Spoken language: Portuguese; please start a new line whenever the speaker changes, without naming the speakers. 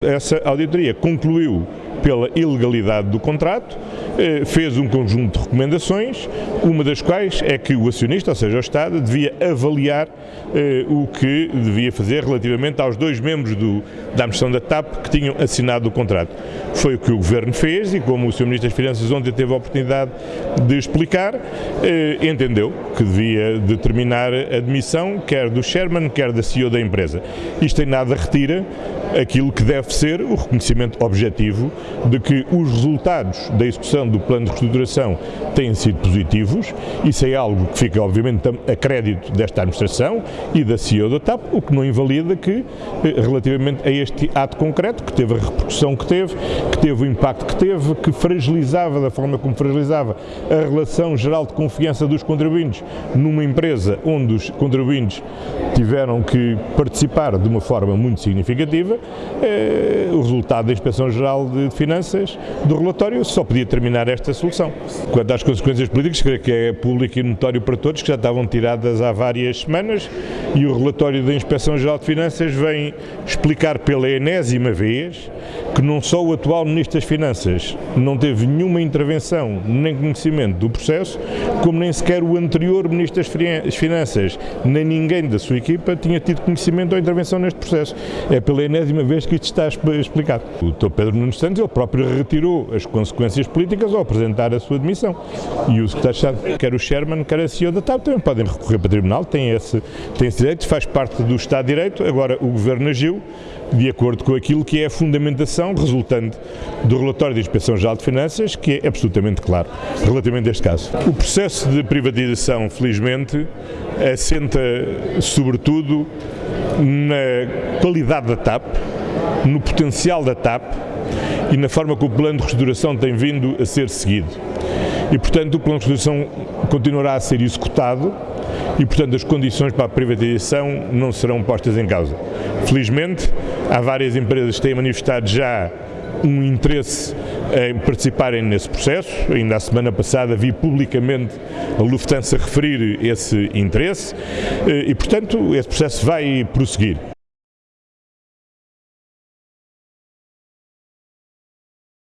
Essa auditoria concluiu pela ilegalidade do contrato, eh, fez um conjunto de recomendações, uma das quais é que o acionista, ou seja, o Estado, devia avaliar eh, o que devia fazer relativamente aos dois membros do, da administração da TAP que tinham assinado o contrato. Foi o que o Governo fez e, como o Sr. Ministro das Finanças ontem teve a oportunidade de explicar, eh, entendeu que devia determinar a demissão, quer do Sherman, quer da CEO da empresa. Isto em nada retira aquilo que deve ser o reconhecimento objetivo de que os resultados da execução do plano de reestruturação têm sido positivos. Isso é algo que fica, obviamente, a crédito desta administração e da CEO da TAP, o que não invalida que, eh, relativamente a este ato concreto, que teve a repercussão que teve, que teve o impacto que teve, que fragilizava da forma como fragilizava a relação geral de confiança dos contribuintes numa empresa onde os contribuintes tiveram que participar de uma forma muito significativa, eh, o resultado da Inspeção Geral de Finanças do relatório só podia terminar esta solução. Quanto às consequências políticas, creio que é público e notório para todos, que já estavam tiradas há várias semanas e o relatório da Inspeção Geral de Finanças vem explicar pela enésima vez que não só o atual Ministro das Finanças não teve nenhuma intervenção nem conhecimento do processo, como nem sequer o anterior Ministro das Finanças, nem ninguém da sua equipa tinha tido conhecimento ou intervenção neste processo. É pela enésima vez que isto está explicado. O Dr. Pedro Nunes Santos, ele próprio retirou as consequências políticas ao apresentar a sua demissão. E o secretário quer o Sherman, quer a CEO da TAP, também podem recorrer para o Tribunal, têm esse, têm esse direito, faz parte do Estado de Direito. Agora, o Governo agiu de acordo com aquilo que é a fundamentação resultante do relatório da Inspeção Geral de Finanças, que é absolutamente claro relativamente a este caso. O processo de privatização, felizmente, assenta sobretudo na qualidade da TAP, no potencial da TAP e na forma como o plano de reestruturação tem vindo a ser seguido. E, portanto, o plano de reestruturação continuará a ser executado e, portanto, as condições para a privatização não serão postas em causa. Felizmente, há várias empresas que têm manifestado já um interesse em participarem nesse processo. Ainda a semana passada vi publicamente a Lufthansa referir esse interesse eh, e, portanto, esse processo vai prosseguir.